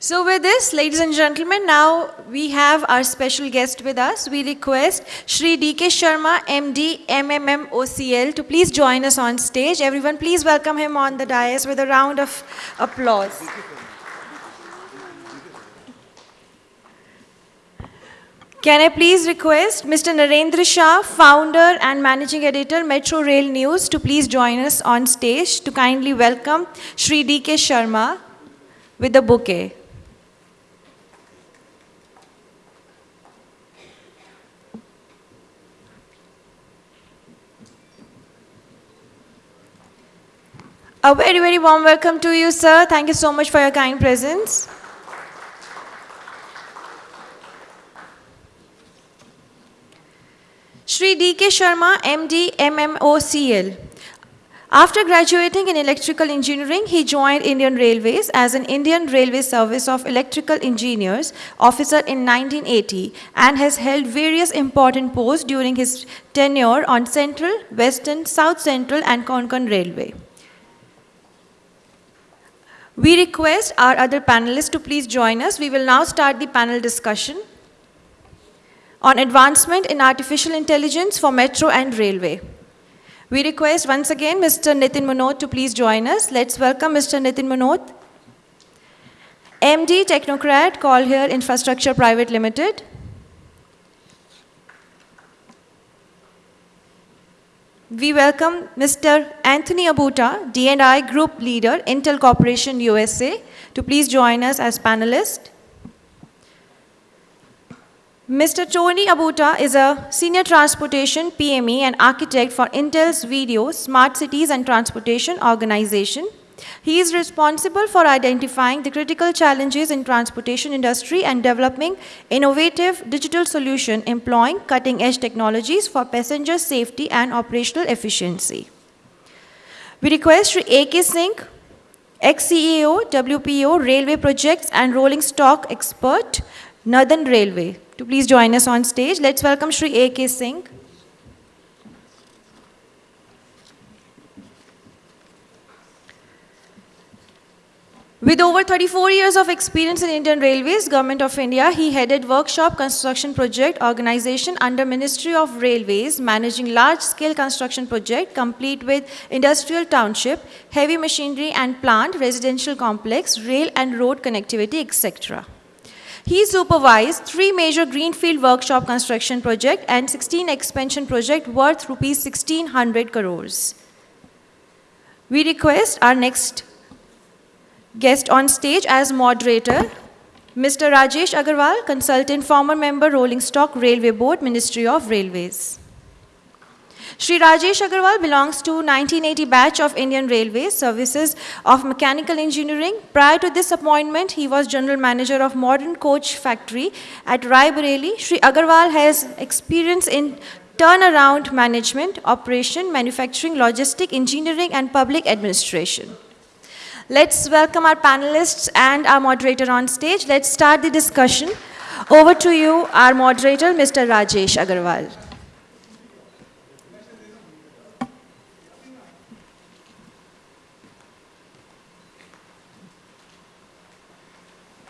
So with this, ladies and gentlemen, now we have our special guest with us. We request Shri D.K. Sharma, MD, MMM OCL, to please join us on stage. Everyone, please welcome him on the dais with a round of applause. Can I please request Mr. Narendra Shah, founder and managing editor, Metro Rail News, to please join us on stage to kindly welcome Shri D.K. Sharma with a bouquet. A very, very warm welcome to you, sir. Thank you so much for your kind presence. Shri D.K. Sharma, MD, MMOCL. After graduating in electrical engineering, he joined Indian Railways as an Indian Railway Service of Electrical Engineers officer in 1980 and has held various important posts during his tenure on Central, Western, South Central and Konkan Railway. We request our other panelists to please join us. We will now start the panel discussion on advancement in artificial intelligence for metro and railway. We request once again Mr. Nitin Manot to please join us. Let's welcome Mr. Nitin Manot. MD Technocrat Call Here Infrastructure Private Limited. We welcome Mr. Anthony Abuta, D&I Group Leader, Intel Corporation USA, to please join us as panelist. Mr. Tony Abuta is a Senior Transportation PME and Architect for Intel's Video, Smart Cities and Transportation Organization. He is responsible for identifying the critical challenges in transportation industry and developing innovative digital solution employing cutting-edge technologies for passenger safety and operational efficiency. We request Sri A.K. Singh, ex-CEO, WPO, Railway Projects and Rolling Stock Expert, Northern Railway, to please join us on stage. Let's welcome Sri A.K. Singh. With over 34 years of experience in Indian Railways, Government of India, he headed Workshop Construction Project Organization under Ministry of Railways, managing large-scale construction project complete with industrial township, heavy machinery and plant, residential complex, rail and road connectivity, etc. He supervised three major greenfield workshop construction project and 16 expansion project worth rupees 1600 crores. We request our next Guest on stage as moderator, Mr. Rajesh Agarwal, consultant, former member, Rolling Stock Railway Board, Ministry of Railways. Sri Rajesh Agarwal belongs to 1980 batch of Indian Railways Services of Mechanical Engineering. Prior to this appointment, he was General Manager of Modern Coach Factory at Rai Bareli. Shri Agarwal has experience in turnaround management, operation, manufacturing, logistic, engineering, and public administration. Let's welcome our panelists and our moderator on stage. Let's start the discussion. Over to you, our moderator, Mr. Rajesh Agarwal.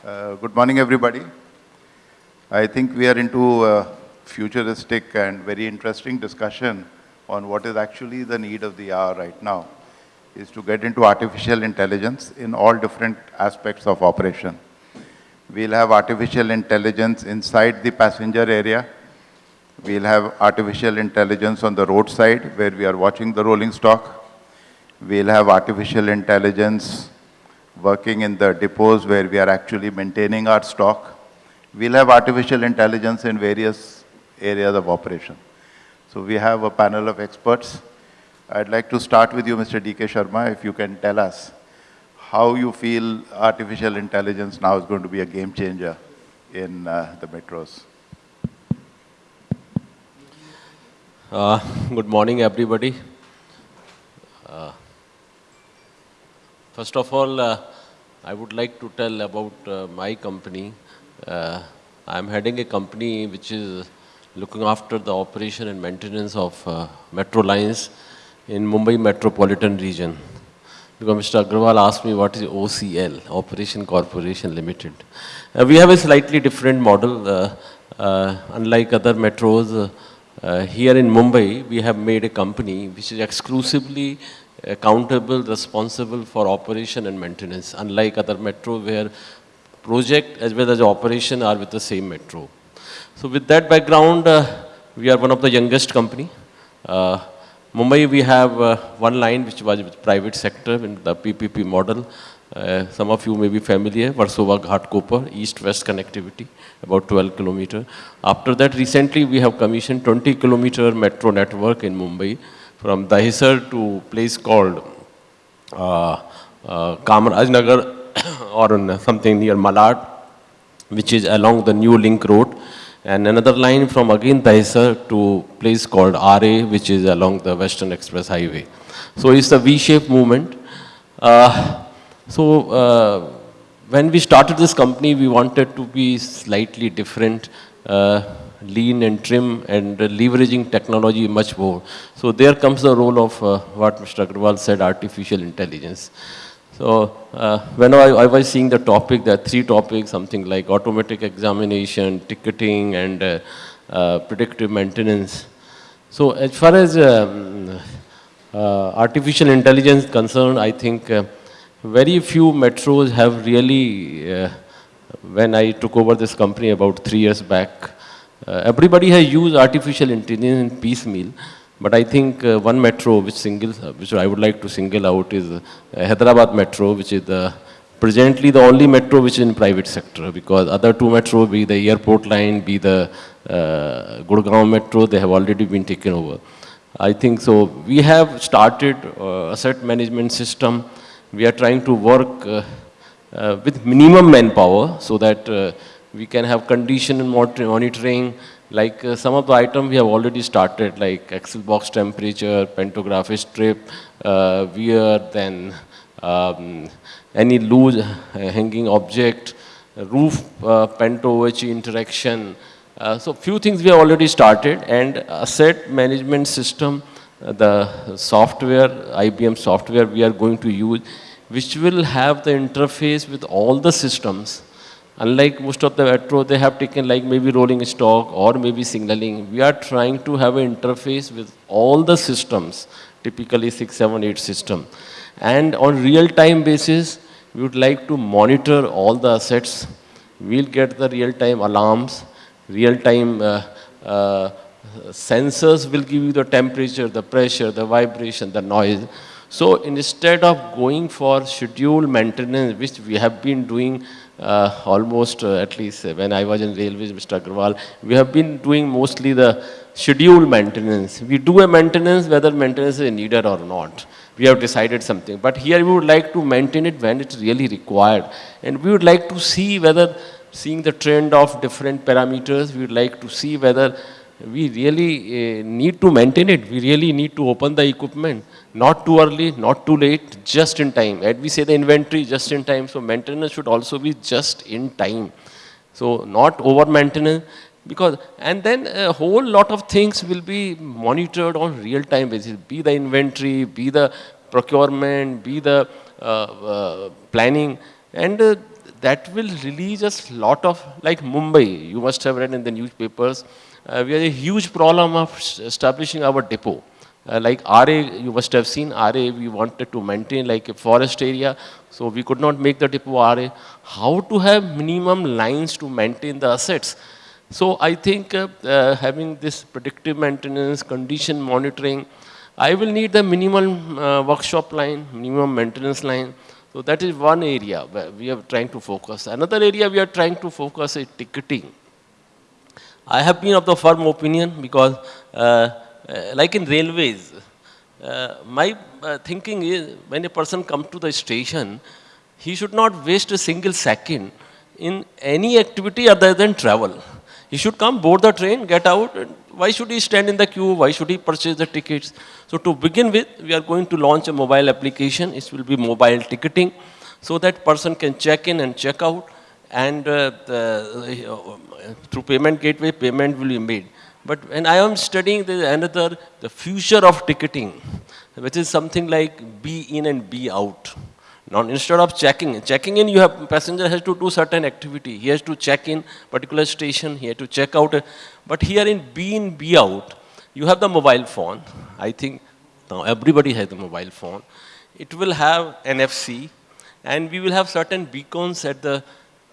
Uh, good morning, everybody. I think we are into a futuristic and very interesting discussion on what is actually the need of the hour right now is to get into artificial intelligence in all different aspects of operation. We'll have artificial intelligence inside the passenger area. We'll have artificial intelligence on the roadside where we are watching the rolling stock. We'll have artificial intelligence working in the depots where we are actually maintaining our stock. We'll have artificial intelligence in various areas of operation. So we have a panel of experts I'd like to start with you, Mr. D.K. Sharma, if you can tell us how you feel artificial intelligence now is going to be a game changer in uh, the metros. Uh, good morning, everybody. Uh, first of all, uh, I would like to tell about uh, my company. Uh, I'm heading a company which is looking after the operation and maintenance of metro lines in Mumbai metropolitan region. because Mr. Agrawal asked me what is OCL, Operation Corporation Limited. Uh, we have a slightly different model. Uh, uh, unlike other metros, uh, here in Mumbai, we have made a company which is exclusively accountable, responsible for operation and maintenance, unlike other metro where project as well as operation are with the same metro. So with that background, uh, we are one of the youngest company. Uh, Mumbai, we have uh, one line which was with private sector in the PPP model. Uh, some of you may be familiar, Versova Ghatkopar, east-west connectivity, about 12 kilometer. After that, recently we have commissioned 20 kilometer metro network in Mumbai from Dahisar to place called uh, uh, or something near Malad, which is along the new link road. And another line from again Dahisar to place called Aarey, which is along the Western Express Highway. So it's a V-shaped movement. Uh, so uh, when we started this company, we wanted to be slightly different, uh, lean and trim and leveraging technology much more. So there comes the role of uh, what Mr. Agrawal said, artificial intelligence. So uh, when I, I, was seeing the topic, there are three topics, something like automatic examination, ticketing, and uh, uh, predictive maintenance. So as far as um, uh, artificial intelligence concerned, I think uh, very few metros have really, uh, when I took over this company about three years back, everybody has used artificial intelligence in piecemeal. But I think uh, one metro which singles, uh, which I would like to single out is uh, Hyderabad Metro, which is the presently the only metro which is in private sector because other two metro, be the airport line, be the uh, Gurgaon Metro, they have already been taken over. I think so. We have started uh, asset management system. We are trying to work uh, uh, with minimum manpower so that uh, we can have condition monitoring, like uh, some of the items we have already started, like axle box temperature, pantograph strip, uh, wear, then um, any loose uh, hanging object, roof uh, panto-OHE interaction. Uh, so few things we have already started and asset management system, uh, the software, IBM software we are going to use, which will have the interface with all the systems Unlike most of the metro, they have taken like maybe rolling stock or maybe signaling. We are trying to have an interface with all the systems, typically six, seven, eight system. And on real-time basis, we would like to monitor all the assets. We'll get the real-time alarms, real-time uh, uh, sensors will give you the temperature, the pressure, the vibration, the noise. So instead of going for scheduled maintenance, which we have been doing uh, almost uh, at least uh, when I was in railways, Mr. Agrawal, we have been doing mostly the scheduled maintenance. We do a maintenance whether maintenance is needed or not. We have decided something. But here we would like to maintain it when it's really required. And we would like to see whether, seeing the trend of different parameters, we would like to see whether we really uh, need to maintain it. We really need to open the equipment. Not too early, not too late, just in time. As we say the inventory, just in time. So maintenance should also be just in time. So not over maintenance. Because, and then a whole lot of things will be monitored on real time basis. Be the inventory, be the procurement, be the uh, uh, planning. And uh, that will release us lot of, like Mumbai, you must have read in the newspapers, uh, we have a huge problem of establishing our depot. Uh, like Aarey, you must have seen Aarey, we wanted to maintain like a forest area, so we could not make the depot Aarey. How to have minimum lines to maintain the assets? So I think uh, uh, having this predictive maintenance, condition monitoring, I will need the minimum uh, workshop line, minimum maintenance line. So that is one area where we are trying to focus. Another area we are trying to focus is ticketing. I have been of the firm opinion because uh, like in railways, uh, my uh, thinking is when a person comes to the station, he should not waste a single second in any activity other than travel. He should come, board the train, get out. why should he stand in the queue? Why should he purchase the tickets? So to begin with, we are going to launch a mobile application. It will be mobile ticketing so that person can check in and check out. And uh, the, uh, through payment gateway, payment will be made. But when I am studying the another, the future of ticketing, which is something like be in and be out. Now, instead of checking, checking in, you have passenger has to do certain activity. He has to check in particular station. He has to check out. But here in be in, be out, you have the mobile phone. I think now everybody has the mobile phone. It will have NFC, and we will have certain beacons at the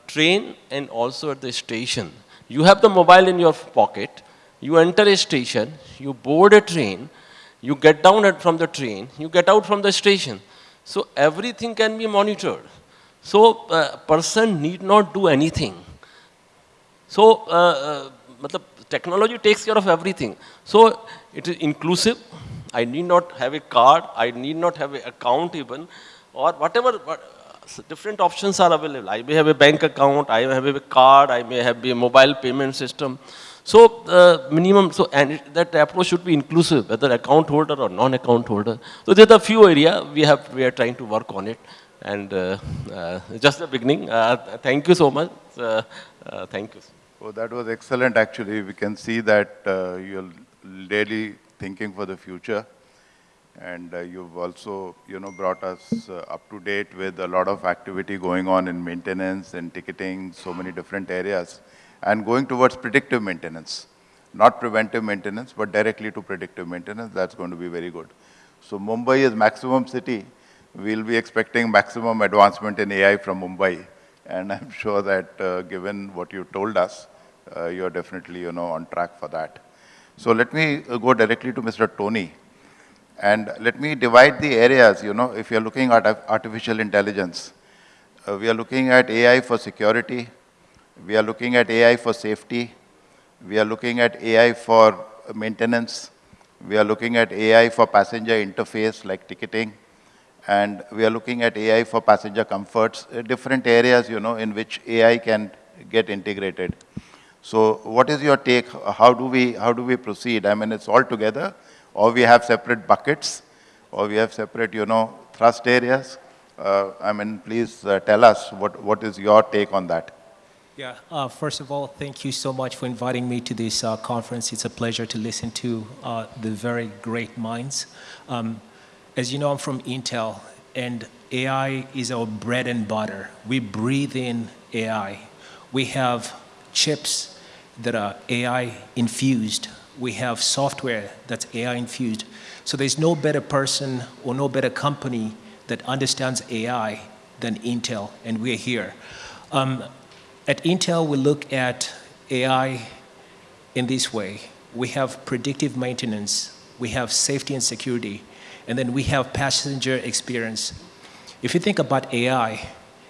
train and also at the station. You have the mobile in your pocket. You enter a station. You board a train. You get down at, from the train. You get out from the station so everything can be monitored. So a uh, person need not do anything. So uh, uh, technology takes care of everything. So it is inclusive. I need not have a card. I need not have an account even or whatever. What, different options are available. I may have a bank account, I may have a card, I may have a mobile payment system. So uh, minimum, so and that approach should be inclusive, whether account holder or non-account holder. So there's a few area we have, we are trying to work on it. And uh, uh, just the beginning. Uh, thank you so much. Uh, thank you. Oh, that was excellent actually. We can see that you're really thinking for the future. And you've also, you know, brought us up to date with a lot of activity going on in maintenance and ticketing, so many different areas and going towards predictive maintenance. Not preventive maintenance, but directly to predictive maintenance. That's going to be very good. So Mumbai is maximum city. We'll be expecting maximum advancement in AI from Mumbai. And I'm sure that uh, given what you told us, uh, you're definitely, you know, on track for that. So let me uh, go directly to Mr. Tony. And let me divide the areas, you know, if you're looking at artificial intelligence, uh, we are looking at AI for security, we are looking at AI for safety. We are looking at AI for maintenance. We are looking at AI for passenger interface like ticketing. And we are looking at AI for passenger comforts, uh, different areas, you know, in which AI can get integrated. So what is your take? How do we, how do we proceed? I mean, it's all together, or we have separate buckets, or we have separate, you know, thrust areas. Uh, I mean, please uh, tell us what, what is your take on that? Yeah, uh, first of all, thank you so much for inviting me to this uh, conference. It's a pleasure to listen to uh, the very great minds. Um, as you know, I'm from Intel, and AI is our bread and butter. We breathe in AI. We have chips that are AI infused. We have software that's AI infused. So there's no better person or no better company that understands AI than Intel, and we're here. Um, at Intel, we look at AI in this way. We have predictive maintenance, we have safety and security, and then we have passenger experience. If you think about AI,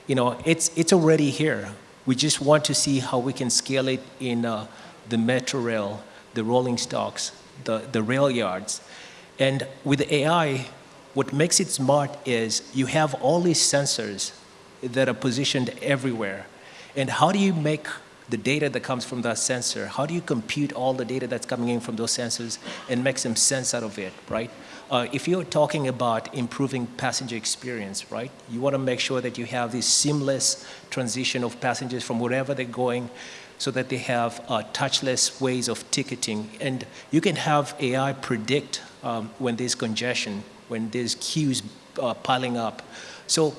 you know, it's, it's already here. We just want to see how we can scale it in uh, the metro rail, the rolling stocks, the, the rail yards. And with AI, what makes it smart is you have all these sensors that are positioned everywhere. And how do you make the data that comes from that sensor, how do you compute all the data that's coming in from those sensors and make some sense out of it, right? Uh, if you're talking about improving passenger experience, right, you want to make sure that you have this seamless transition of passengers from wherever they're going so that they have uh, touchless ways of ticketing. And you can have AI predict um, when there's congestion, when there's queues uh, piling up. So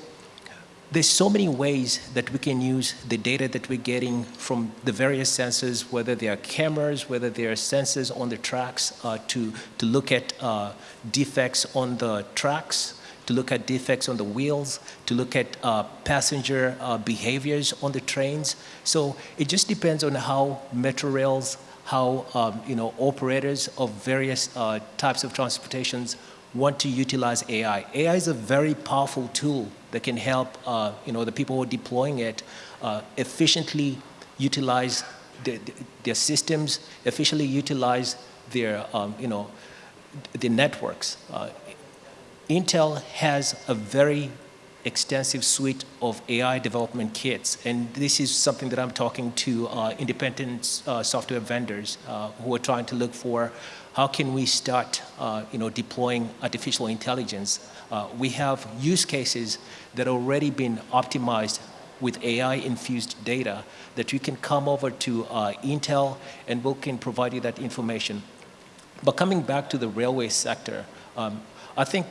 there's so many ways that we can use the data that we're getting from the various sensors, whether they are cameras, whether they are sensors on the tracks, uh, to, to look at uh, defects on the tracks, to look at defects on the wheels, to look at uh, passenger uh, behaviors on the trains. So it just depends on how metro rails, how um, you know, operators of various uh, types of transportations want to utilize AI. AI is a very powerful tool that can help uh, you know, the people who are deploying it uh, efficiently utilize the, the, their systems, efficiently utilize their, um, you know, the networks. Uh, Intel has a very extensive suite of AI development kits. And this is something that I'm talking to uh, independent uh, software vendors uh, who are trying to look for how can we start uh, you know, deploying artificial intelligence. Uh, we have use cases that already been optimized with AI-infused data that you can come over to uh, Intel and we can provide you that information. But coming back to the railway sector, um, I think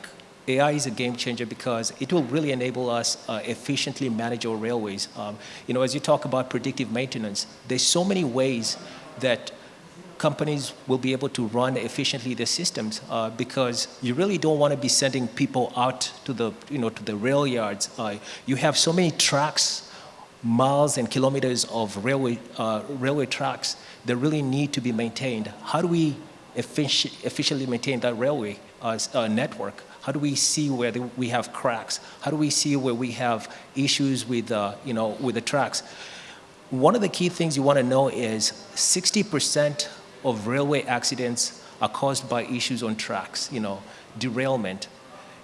AI is a game changer because it will really enable us uh, efficiently manage our railways. Um, you know, as you talk about predictive maintenance, there's so many ways that companies will be able to run efficiently their systems uh, because you really don't want to be sending people out to the, you know, to the rail yards. Uh, you have so many tracks, miles and kilometers of railway, uh, railway tracks that really need to be maintained. How do we effic efficiently maintain that railway uh, uh, network? How do we see where the, we have cracks? How do we see where we have issues with, uh, you know, with the tracks? One of the key things you want to know is 60% of railway accidents are caused by issues on tracks, you know, derailment.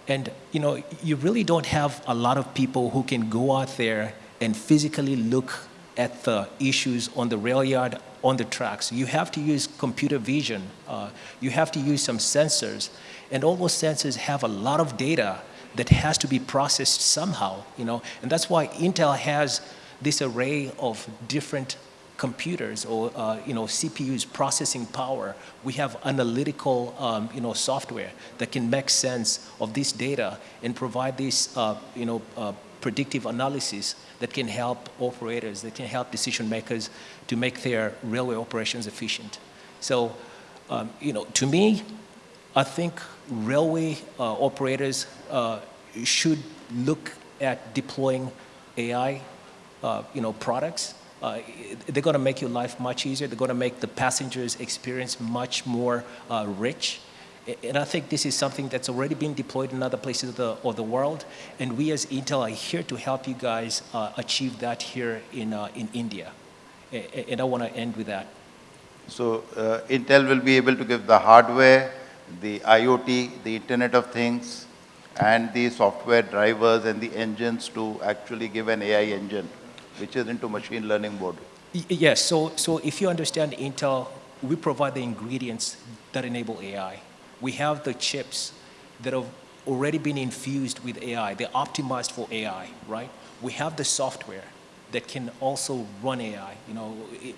And, you know, you really don't have a lot of people who can go out there and physically look at the issues on the rail yard, on the tracks. You have to use computer vision. Uh, you have to use some sensors. And all those sensors have a lot of data that has to be processed somehow, you know. And that's why Intel has this array of different computers or uh, you know CPUs processing power. We have analytical um, you know software that can make sense of this data and provide this uh, you know uh, predictive analysis that can help operators, that can help decision makers to make their railway operations efficient. So um, you know to me, I think railway uh, operators uh, should look at deploying AI uh, you know, products, uh, they're going to make your life much easier. They're going to make the passengers' experience much more uh, rich. And I think this is something that's already been deployed in other places of the, of the world. And we as Intel are here to help you guys uh, achieve that here in, uh, in India. And I want to end with that. So uh, Intel will be able to give the hardware, the IoT, the Internet of Things, and the software drivers and the engines to actually give an AI engine which is into machine learning mode. Yes, so, so if you understand Intel, we provide the ingredients that enable AI. We have the chips that have already been infused with AI. They're optimized for AI, right? We have the software that can also run AI. You know, it,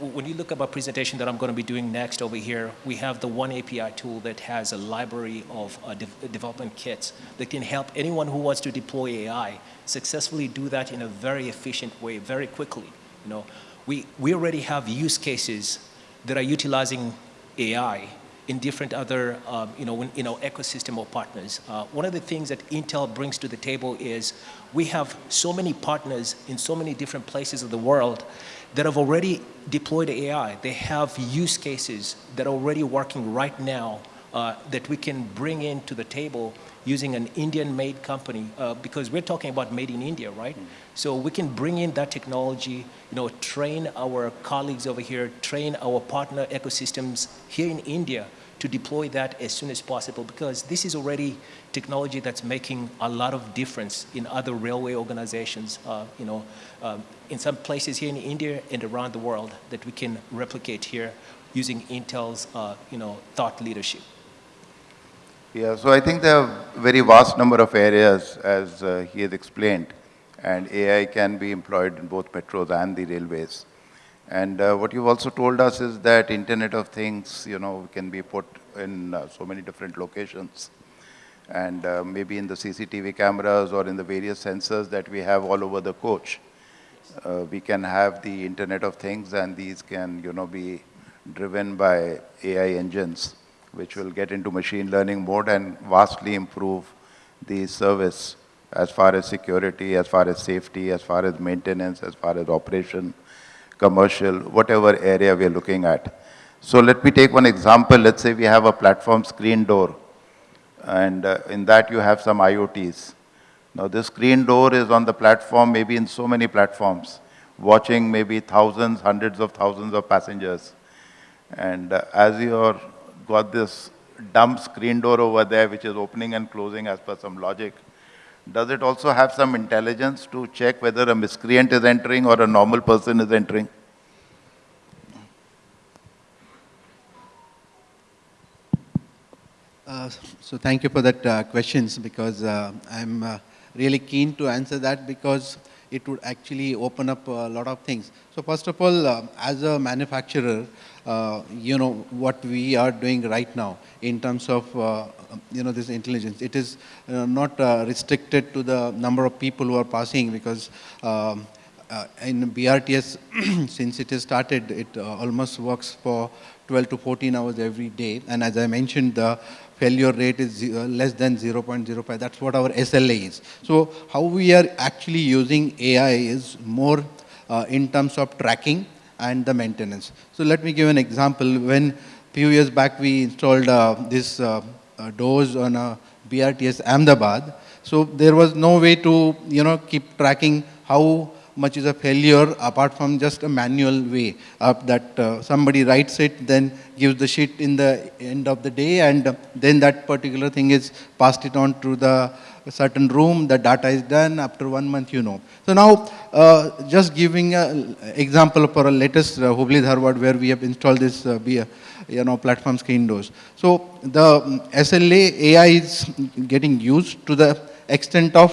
when you look at my presentation that I'm going to be doing next over here, we have the oneAPI tool that has a library of uh, de development kits that can help anyone who wants to deploy AI successfully do that in a very efficient way, very quickly. You know, we, we already have use cases that are utilizing AI in different other, um, you know, in, you know, ecosystem or partners. Uh, one of the things that Intel brings to the table is we have so many partners in so many different places of the world that have already deployed AI. They have use cases that are already working right now uh, that we can bring into the table using an Indian-made company uh, because we're talking about made in India, right? Mm. So we can bring in that technology, you know, train our colleagues over here, train our partner ecosystems here in India to deploy that as soon as possible because this is already technology that's making a lot of difference in other railway organizations, uh, you know, um, in some places here in India and around the world that we can replicate here using Intel's, uh, you know, thought leadership. Yeah, so I think there are very vast number of areas as uh, he has explained and AI can be employed in both metros and the railways. And uh, what you've also told us is that Internet of Things, you know, can be put in uh, so many different locations. And uh, maybe in the CCTV cameras or in the various sensors that we have all over the coach, uh, we can have the Internet of Things and these can, you know, be driven by AI engines which will get into machine learning mode and vastly improve the service as far as security, as far as safety, as far as maintenance, as far as operation, commercial, whatever area we are looking at. So let me take one example. Let's say we have a platform screen door, and uh, in that you have some IoTs. Now this screen door is on the platform, maybe in so many platforms, watching maybe thousands, hundreds of thousands of passengers. And uh, as you're got this dumb screen door over there which is opening and closing as per some logic. Does it also have some intelligence to check whether a miscreant is entering or a normal person is entering? Uh, so thank you for that uh, questions because uh, I'm uh, really keen to answer that because it would actually open up a lot of things. So first of all, uh, as a manufacturer, uh, you know, what we are doing right now in terms of, uh, you know, this intelligence, it is uh, not uh, restricted to the number of people who are passing because um, uh, in BRTS, since it has started, it uh, almost works for 12 to 14 hours every day. And as I mentioned, the failure rate is less than 0.05. That's what our SLA is. So how we are actually using AI is more uh, in terms of tracking and the maintenance. So let me give an example. When few years back we installed uh, this uh, uh, doors on a BRTS Ahmedabad, so there was no way to you know keep tracking how much is a failure apart from just a manual way of that uh, somebody writes it then gives the sheet in the end of the day and then that particular thing is passed it on to the certain room the data is done after one month you know so now uh, just giving an example for a latest uh, Hubli Dharwad where we have installed this uh, you know platform screen doors so the um, SLA AI is getting used to the extent of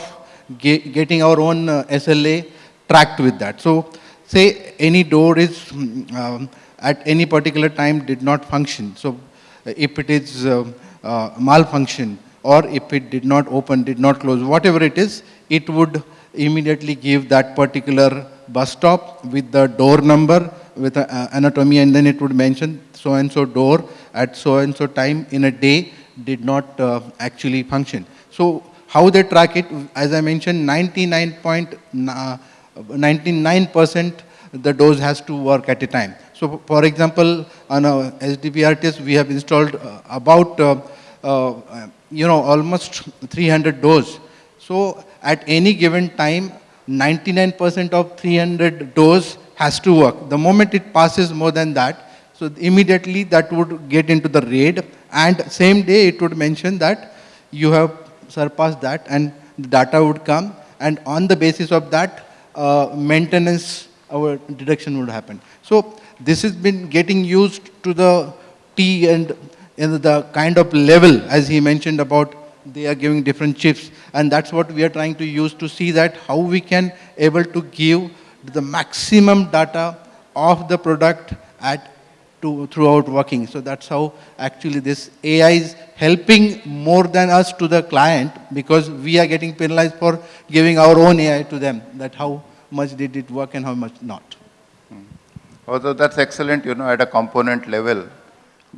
ge- getting our own uh, SLA tracked with that. So say any door is mm, um, at any particular time did not function. So if it is uh, uh, malfunction or if it did not open, did not close, whatever it is, it would immediately give that particular bus stop with the door number with a, uh, anatomy and then it would mention so and so door at so and so time in a day did not uh, actually function. So how they track it, as I mentioned, 99.99% the dose has to work at a time. So for example, on a SDBR test, we have installed uh, about, uh, uh, you know, almost 300 doors. So at any given time, 99% of 300 doors has to work. The moment it passes more than that, so immediately that would get into the RAID and same day it would mention that you have surpassed that and the data would come and on the basis of that uh, maintenance our deduction would happen. So this has been getting used to the T and in the kind of level as he mentioned about they are giving different chips and that's what we are trying to use to see that how we can able to give the maximum data of the product at to, throughout working. So that's how actually this AI is helping more than us to the client because we are getting penalized for giving our own AI to them, that how much did it work and how much not. Hmm. Although that's excellent, you know, at a component level,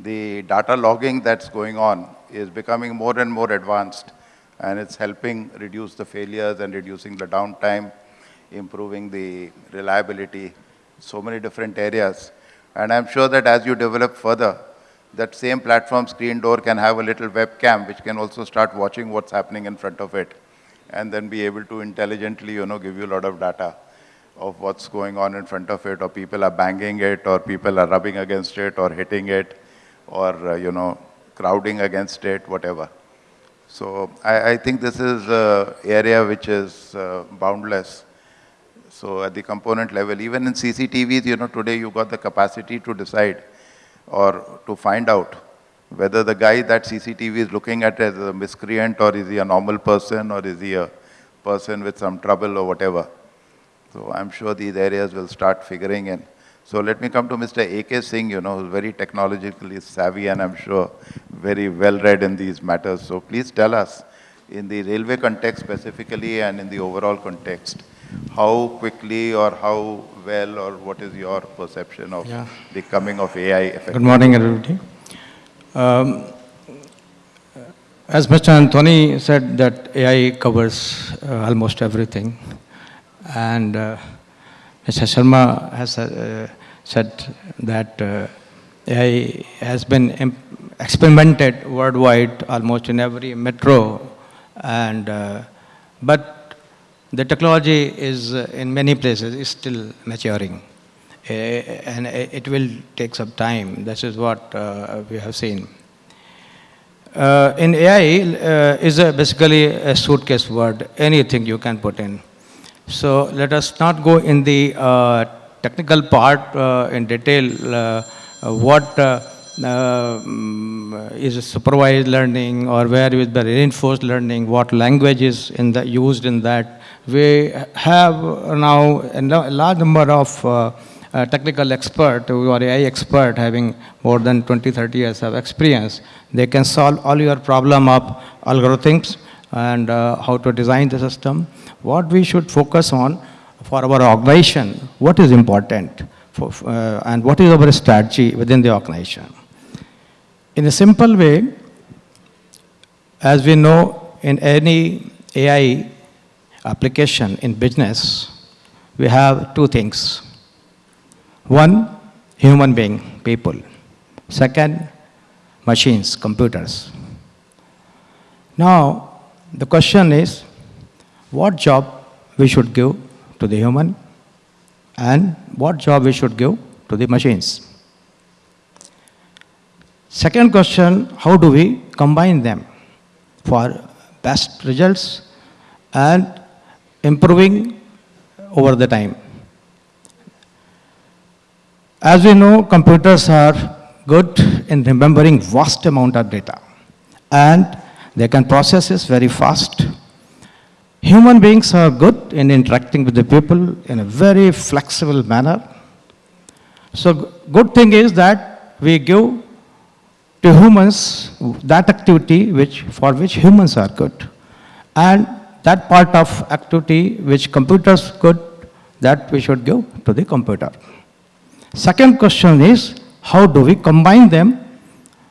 the data logging that's going on is becoming more and more advanced and it's helping reduce the failures and reducing the downtime, improving the reliability, so many different areas. And I'm sure that as you develop further, that same platform screen door can have a little webcam which can also start watching what's happening in front of it and then be able to intelligently, you know, give you a lot of data of what's going on in front of it or people are banging it or people are rubbing against it or hitting it or, uh, you know, crowding against it, whatever. So I, I think this is an area which is uh, boundless. So at the component level, even in CCTVs, you know, today you got the capacity to decide or to find out whether the guy that CCTV is looking at as a miscreant or is he a normal person or is he a person with some trouble or whatever. So I'm sure these areas will start figuring in. So let me come to Mr. A.K. Singh, you know, who's very technologically savvy and I'm sure very well read in these matters. So please tell us, in the railway context specifically and in the overall context, how quickly or how well or what is your perception of Yeah. the coming of AI effect? Good morning, everybody. Um, As Mr. Anthony said, that AI covers uh, almost everything. And uh, Mr. Sharma has uh, said that uh, AI has been experimented worldwide, almost in every metro. And, uh, but the technology is, uh, in many places, is still maturing. And it will take some time. This is what uh, we have seen. Uh, in AI is a basically a suitcase word, anything you can put in. So let us not go in the uh, technical part uh, in detail uh, uh, what uh, uh, is supervised learning or where is the reinforced learning, what language is in the, used in that. We have now a large number of technical expert are AI expert having more than 20, 30 years of experience. They can solve all your problem of algorithms and uh, how to design the system. What we should focus on for our organization, what is important for, uh, and what is our strategy within the organization. In a simple way, as we know in any AI application in business, we have two things. One, human being, people. Second, machines, computers. Now, the question is, what job we should give to the human and what job we should give to the machines. Second question, how do we combine them for best results and improving over the time. As we know, computers are good in remembering vast amount of data and they can process this very fast. Human beings are good in interacting with the people in a very flexible manner. So good thing is that we give to humans that activity which, for which humans are good. And that part of activity which computers good, that we should give to the computer. Second question is, how do we combine them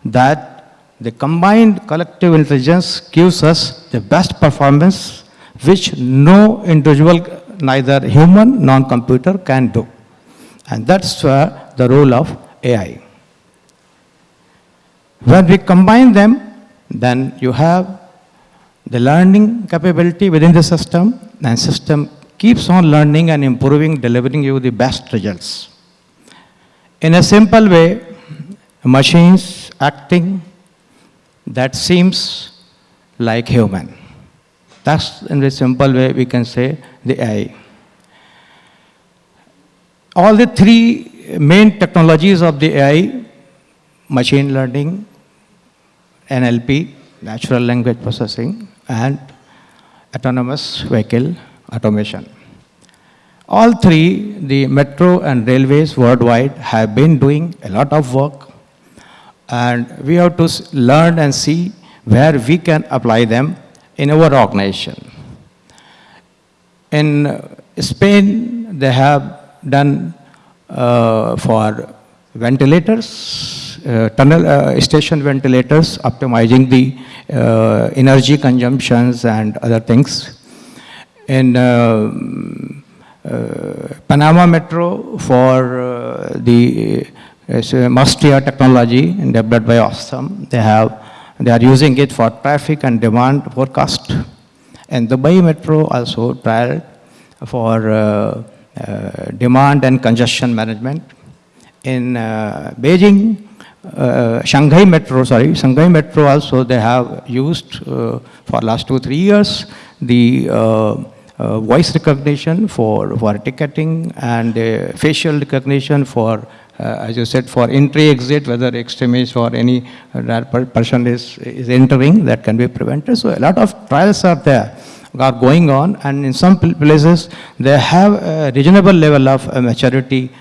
that the combined collective intelligence gives us the best performance which no individual, neither human nor computer can do. And that's where the role of AI. When we combine them, then you have the learning capability within the system, and system keeps on learning and improving, delivering you the best results. In a simple way, machines acting that seems like human. That's in a simple way we can say the AI. All the three main technologies of the AI, machine learning, NLP, natural language processing, and autonomous vehicle automation. All three, the metro and railways worldwide have been doing a lot of work and we have to learn and see where we can apply them in our organization. In uh, Spain, they have done uh, for ventilators, uh, tunnel uh, station ventilators, optimizing the uh, energy consumptions and other things. In uh, Panama Metro for uh, the uh, Mastria technology developed by Alstom, they have they are using it for traffic and demand forecast. And Dubai Metro also trial for uh, uh, demand and congestion management. In uh, Beijing, uh, Shanghai Metro, sorry, Shanghai Metro also they have used uh, for last two, three years the uh, voice recognition for, for ticketing and facial recognition for, as you said, for entry, exit, whether extremist or any uh, person is, is entering, that can be prevented. So a lot of trials are there, are going on, and in some places they have a reasonable level of uh, maturity.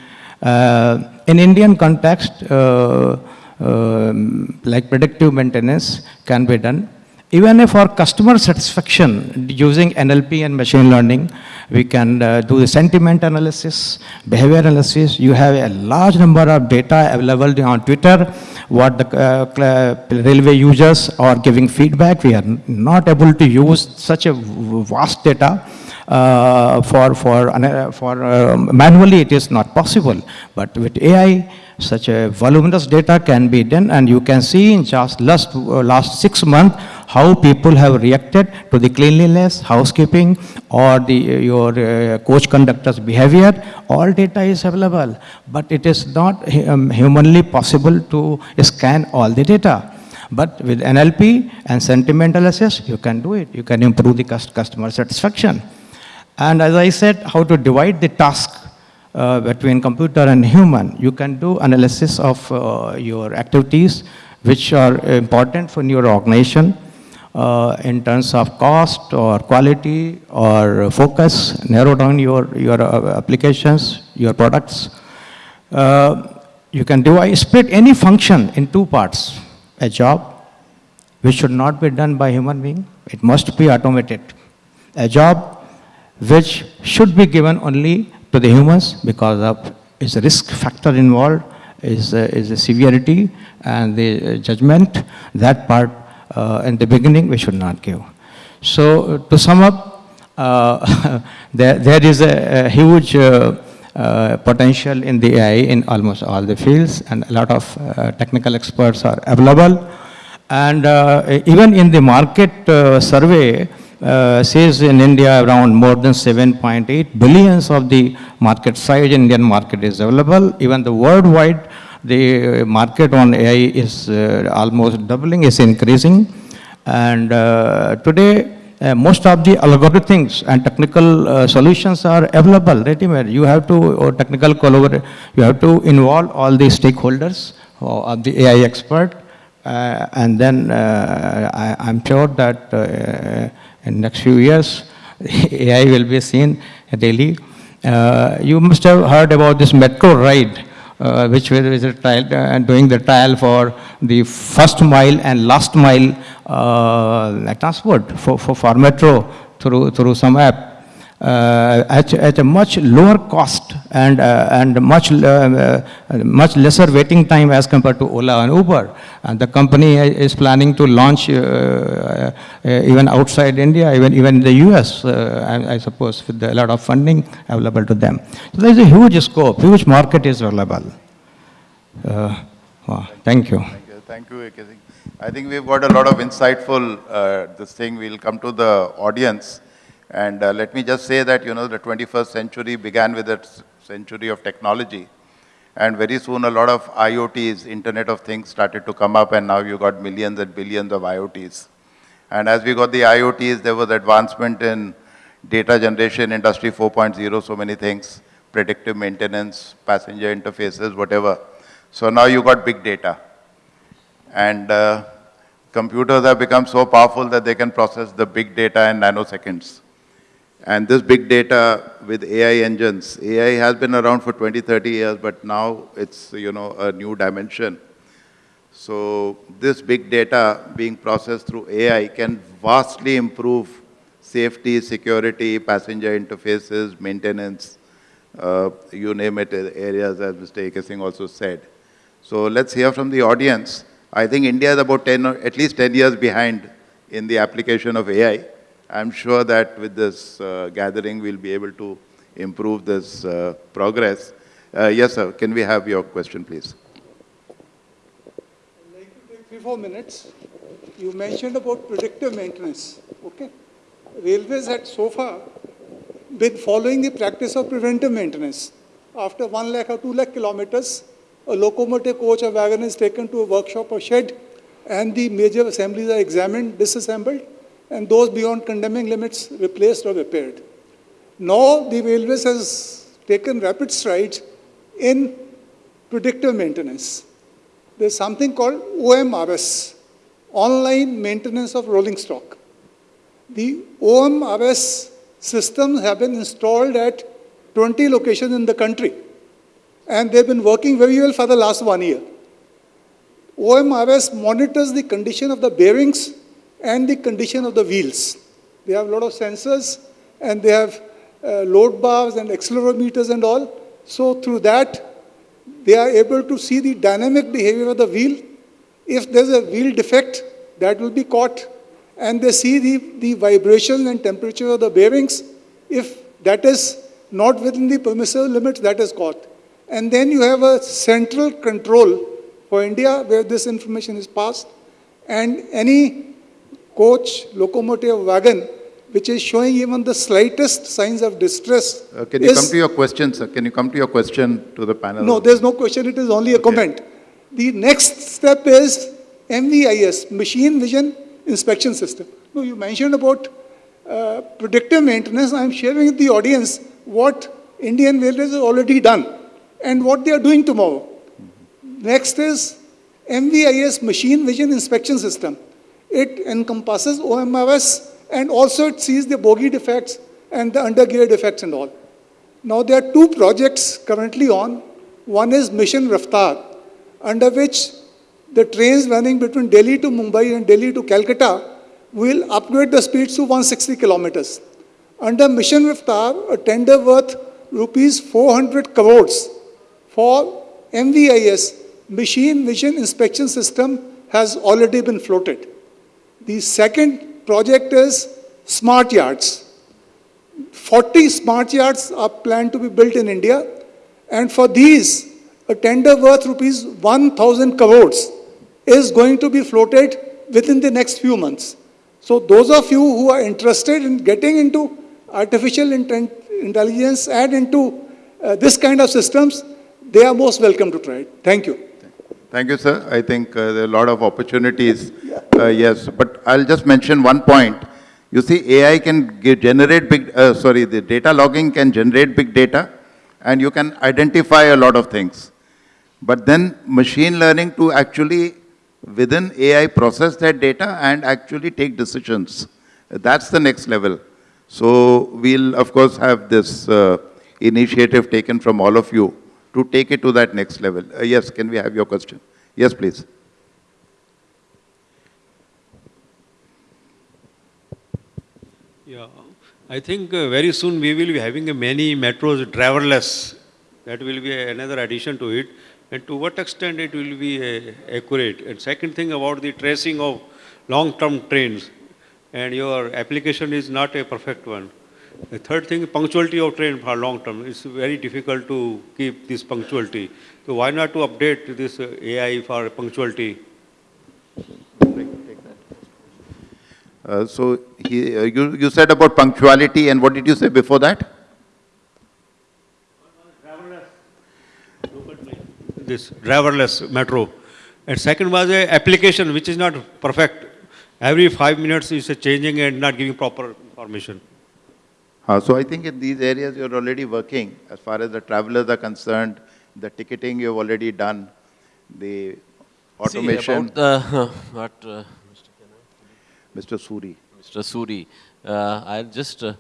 Uh, in Indian context, uh, um, like predictive maintenance can be done. Even if for customer satisfaction, using NLP and machine learning, we can uh, do the sentiment analysis, behavior analysis. You have a large number of data available on Twitter, what the uh, railway users are giving feedback. We are not able to use such a vast data uh, for, for, ana- for uh, manually it is not possible. But with AI, such a voluminous data can be done and you can see in just last, uh, last six months how people have reacted to the cleanliness, housekeeping or the, your uh, coach conductor's behavior. All data is available, but it is not um, humanly possible to scan all the data. But with NLP and sentiment analysis, you can do it. You can improve the customer satisfaction. And as I said, how to divide the task uh, between computer and human. You can do analysis of uh, your activities which are important for your organization uh, in terms of cost or quality or focus, narrow down your, your uh, applications, your products. Uh, you can divide, split any function in two parts. A job, which should not be done by human being, it must be automated. A job which should be given only to the humans because of its risk factor involved, is, uh, is the severity and the judgment, that part uh, in the beginning we should not give. So to sum up, uh, there, there is a, a huge uh, uh, potential in the AI in almost all the fields and a lot of uh, technical experts are available. And uh, even in the market survey, uh, says in India around more than 7.8 billions of the market size Indian market is available. Even the worldwide, the market on AI is uh, almost doubling, is increasing. And uh, today, uh, most of the algorithms and technical uh, solutions are available, ready-made. You have to, or technical collaborate, you have to involve all the stakeholders of the AI expert. Uh, and then I, am sure that in next few years, AI will be seen daily. Uh, you must have heard about this metro ride, uh, which trial, uh, doing the trial for the first mile and last mile uh, transport for, for, for metro through, through some app at, at, a much lower cost and, uh, and much, uh, much lesser waiting time as compared to Ola and Uber. And the company is planning to launch even outside India, even, even in the US, I, I, suppose, with a lot of funding available to them. So there's a huge scope, huge market is available. Well, thank you. Thank you, Thank you I think we've got a lot of insightful, uh, this thing, we'll come to the audience. And uh, let me just say that, you know, the 21st century began with a century of technology. And very soon a lot of IoTs, Internet of Things, started to come up and now you got millions and billions of IoTs. And as we got the IoTs, there was advancement in data generation, industry 4.0, so many things, predictive maintenance, passenger interfaces, whatever. So now you got big data. And uh, computers have become so powerful that they can process the big data in nanoseconds. And this big data with AI engines, AI has been around for 20, 30 years, but now it's, you know, a new dimension. So this big data being processed through AI can vastly improve safety, security, passenger interfaces, maintenance, uh, you name it, areas as Mr. AK also said. So let's hear from the audience. I think India is about 10, at least 10 years behind in the application of AI. I'm sure that with this uh, gathering, we'll be able to improve this uh, progress. Uh, yes, sir. Can we have your question, please? I'd like to take three, four minutes. You mentioned about predictive maintenance. Okay. Railways had so far been following the practice of preventive maintenance. After one lakh or two lakh kilometers, a locomotive coach or wagon is taken to a workshop or shed and the major assemblies are examined, disassembled, and those beyond condemning limits replaced or repaired. Now the railways has taken rapid strides in predictive maintenance. There's something called OMRS, Online Maintenance of Rolling Stock. The OMRS systems have been installed at 20 locations in the country and they've been working very well for the last one year. OMRS monitors the condition of the bearings and the condition of the wheels. They have a lot of sensors and they have uh, load bars and accelerometers and all. So through that, they are able to see the dynamic behavior of the wheel. If there's a wheel defect, that will be caught. And they see the, the vibration and temperature of the bearings. If that is not within the permissible limits, that is caught. And then you have a central control for India where this information is passed. And any coach, locomotive, wagon, which is showing even the slightest signs of distress. Uh, can you come to your question, sir? Can you come to your question to the panel? No, there's no question. It is only a okay. comment. The next step is MVIS, Machine Vision Inspection System. No, you mentioned about uh, predictive maintenance. I'm sharing with the audience what Indian Railways has already done and what they are doing tomorrow. Next is MVIS, Machine Vision Inspection System. It encompasses OMRS and also it sees the bogie defects and the undergear defects and all. Now there are two projects currently on. One is Mission Raftar, under which the trains running between Delhi to Mumbai and Delhi to Calcutta will upgrade the speeds to 160 kilometers. Under Mission Raftar, a tender worth rupees 400 crores for MVIS, Machine Vision Inspection System, has already been floated. The second project is Smart Yards. 40 smart yards are planned to be built in India, and for these, a tender worth rupees 1,000 crores is going to be floated within the next few months. So those of you who are interested in getting into artificial intelligence and into uh, this kind of systems, they are most welcome to try it. Thank you. Thank you, sir. I think uh, there are a lot of opportunities. Uh, yes, but I'll just mention one point. You see, AI can generate big, uh, sorry, the data logging can generate big data and you can identify a lot of things. But then machine learning to actually within AI process that data and actually take decisions. That's the next level. So we'll of course have this uh, initiative taken from all of you to take it to that next level. Uh, yes, can we have your question? Yes, please. Yeah, I think uh, very soon we will be having many metros driverless. That will be another addition to it. And to what extent it will be uh, accurate. And second thing about the tracing of long-term trains. And your application is not a perfect one. The third thing, punctuality of train for long term. It's very difficult to keep this punctuality. So why not to update this uh, AI for punctuality? Uh, so he, uh, you, you said about punctuality and what did you say before that? This driverless metro. And second was a application which is not perfect. Every five minutes is changing and not giving proper information. Uh, so I think in these areas you're already working as far as the travelers are concerned, the ticketing you've already done, the automation. See, the, what, uh, Mr. Suri. Mr. Suri, uh, I'll just, uh,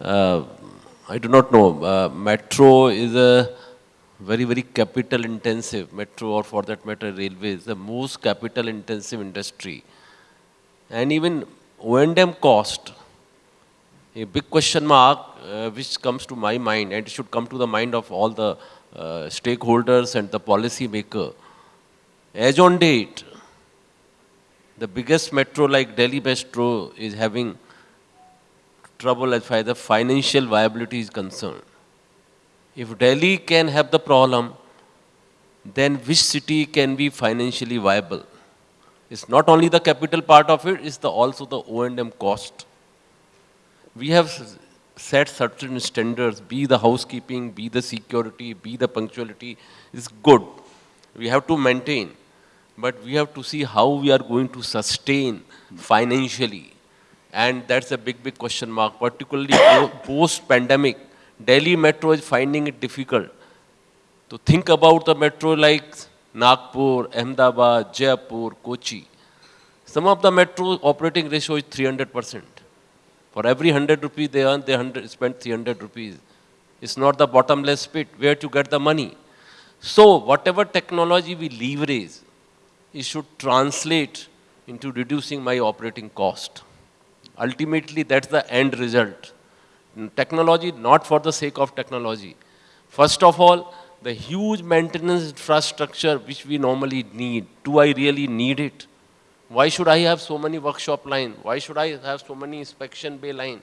uh, I do not know, uh, metro is a very, very capital intensive, metro or for that matter railways, the most capital intensive industry. And even O&M cost, a big question mark uh, which comes to my mind and should come to the mind of all the uh, stakeholders and the policy maker. As on date, the biggest metro like Delhi Metro is having trouble as far as the financial viability is concerned. If Delhi can have the problem, then which city can be financially viable? It's not only the capital part of it, it's the, also the O&M cost. We have set certain standards, be the housekeeping, be the security, be the punctuality, is good. We have to maintain. But we have to see how we are going to sustain financially. And that's a big, big question mark, particularly post-pandemic. Delhi Metro is finding it difficult to think about the metro like Nagpur, Ahmedabad, Jaipur, Kochi. Some of the metro operating ratio is 300%. For every 100 rupees they earn, they 100, spend 300 rupees. It's not the bottomless pit where to get the money. So whatever technology we leverage, it should translate into reducing my operating cost. Ultimately, that's the end result. Technology, not for the sake of technology. First of all, the huge maintenance infrastructure which we normally need, do I really need it? Why should I have so many workshop line? Why should I have so many inspection bay line?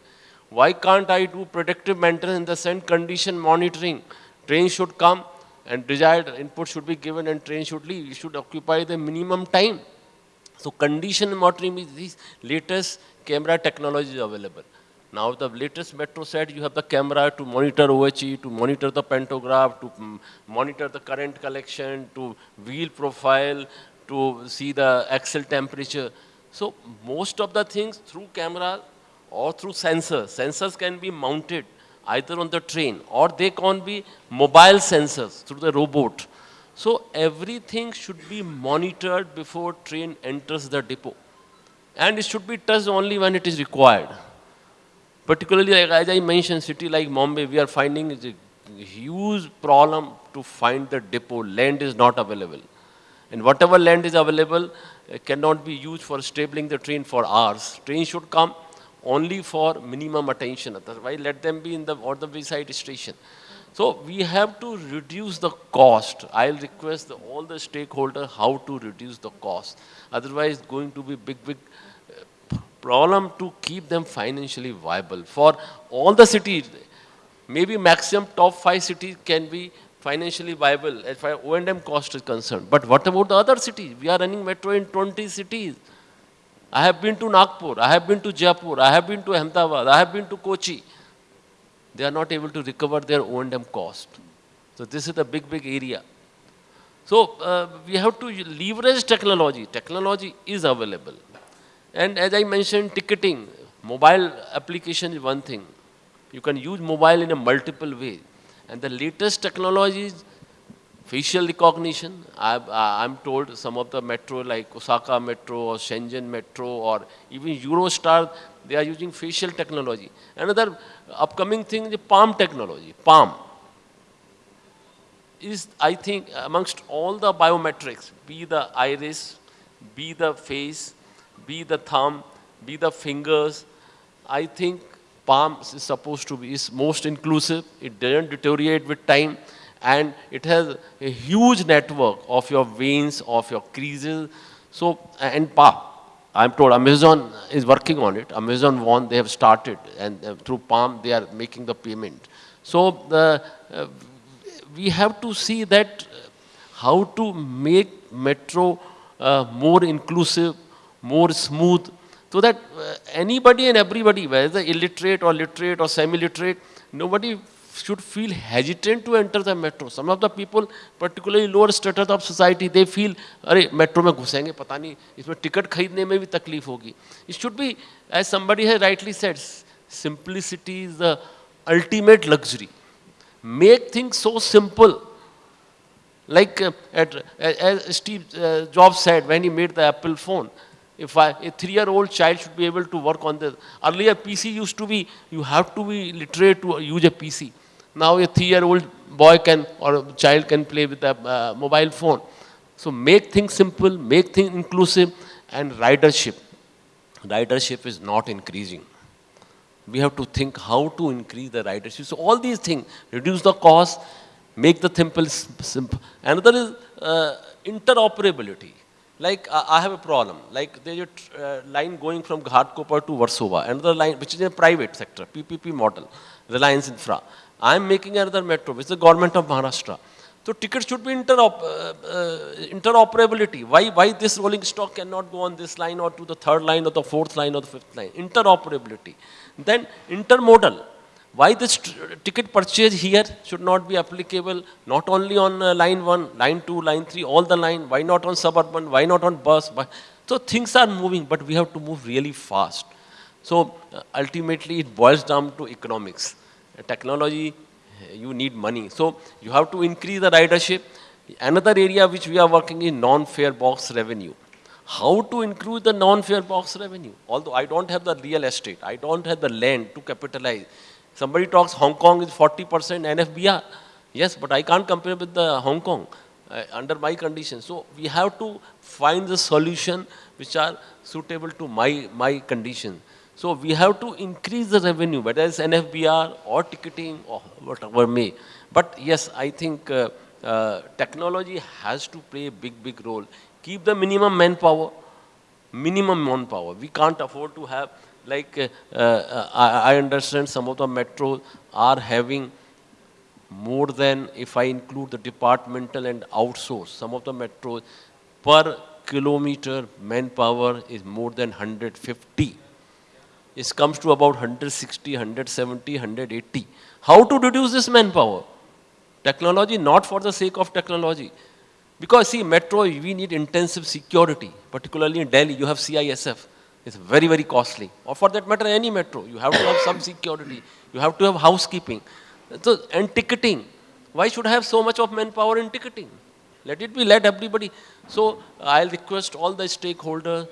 Why can't I do predictive maintenance in the same condition monitoring? Train should come and desired input should be given and train should leave. Should occupy the minimum time. So condition monitoring is the latest camera technology available. Now the latest metro set, you have the camera to monitor OHE, to monitor the pantograph, to monitor the current collection, to wheel profile, to see the axle temperature. So most of the things through camera or through sensors. Sensors can be mounted either on the train or they can be mobile sensors through the robot. So everything should be monitored before train enters the depot. And it should be touched only when it is required. Particularly, like, as I mentioned, city like Mumbai, we are finding it's a huge problem to find the depot. Land is not available. And whatever land is available uh, cannot be used for stabling the train for hours. Train should come only for minimum attention. Otherwise, let them be in the or the wayside station. So we have to reduce the cost. I'll request the, all the stakeholders how to reduce the cost. Otherwise, going to be big, big uh, problem to keep them financially viable. For all the cities, maybe maximum top five cities can be financially viable as far O&M cost is concerned. But what about the other cities? We are running metro in 20 cities. I have been to Nagpur, I have been to Jaipur, I have been to Ahmedabad, I have been to Kochi. They are not able to recover their O&M cost. So this is a big, big area. So uh, we have to leverage technology. Technology is available. And as I mentioned, ticketing, mobile application is one thing. You can use mobile in a multiple way. And the latest technologies, facial recognition, I, I'm told some of the metro like Osaka Metro or Shenzhen Metro or even Eurostar, they are using facial technology. Another upcoming thing is palm technology, palm. Is, I think, amongst all the biometrics, be the iris, be the face, be the thumb, be the fingers, I think palm is supposed to be is most inclusive. It doesn't deteriorate with time and it has a huge network of your veins, of your creases. So, and palm. I'm told Amazon is working on it. Amazon One, they have started and uh, through Palm they are making the payment. So the, uh, we have to see that how to make metro uh, more inclusive, more smooth, so that uh, anybody and everybody, whether illiterate or literate or semi-literate, nobody should feel hesitant to enter the metro. Some of the people, particularly lower status of society, they feel, अरे metro में घुसेंगे पता नहीं इसमें ticket खरीदने में भी तकलीफ होगी. It should be, as somebody has rightly said, simplicity is the ultimate luxury. Make things so simple. Like uh, at, as Steve uh, Jobs said when he made the Apple phone, if I, a three-year-old child should be able to work on this. Earlier PC used to be, you have to be literate to use a PC. Now a three-year-old boy can or child can play with a uh, mobile phone. So make things simple, make things inclusive and ridership. Ridership is not increasing. We have to think how to increase the ridership. So all these things, reduce the cost, make the simple, simple. Another is uh, interoperability. Like uh, I have a problem, like there's a uh, line going from Ghatkopar to Versova, another line which is a private sector, PPP model, Reliance Infra. I'm making another metro, which is the government of Maharashtra. So tickets should be interop uh, uh, interoperability. Why, why this rolling stock cannot go on this line or to the third line or the fourth line or the fifth line? Interoperability. Then intermodal. Why this ticket purchase here should not be applicable not only on uh, line 1, line 2, line 3, all the line, why not on suburban, why not on bus? Why? So things are moving, but we have to move really fast. So uh, ultimately it boils down to economics. technology, you need money. So you have to increase the ridership. Another area which we are working in non-fare box revenue. How to increase the non-fare box revenue? Although I don't have the real estate, I don't have the land to capitalize. Somebody talks Hong Kong is 40% NFBR. Yes, but I can't compare with the Hong Kong uh, under my conditions. So we have to find the solution which are suitable to my, my condition. So we have to increase the revenue, whether it's NFBR or ticketing or whatever may. But yes, I think uh, uh, technology has to play a big, big role. Keep the minimum manpower, minimum manpower. We can't afford to have like uh, uh, I, I, understand some of the metros are having more than if I include the departmental and outsource, some of the metros per kilometer manpower is more than 150. It comes to about 160, 170, 180. How to reduce this manpower? Technology, not for the sake of technology. Because see, metro, we need intensive security, particularly in Delhi, you have CISF. It's very, very costly. Or for that matter, any metro. You have to have some security. You have to have housekeeping. So, and ticketing. Why should I have so much of manpower in ticketing? Let it be, let everybody. So I'll request all the stakeholders,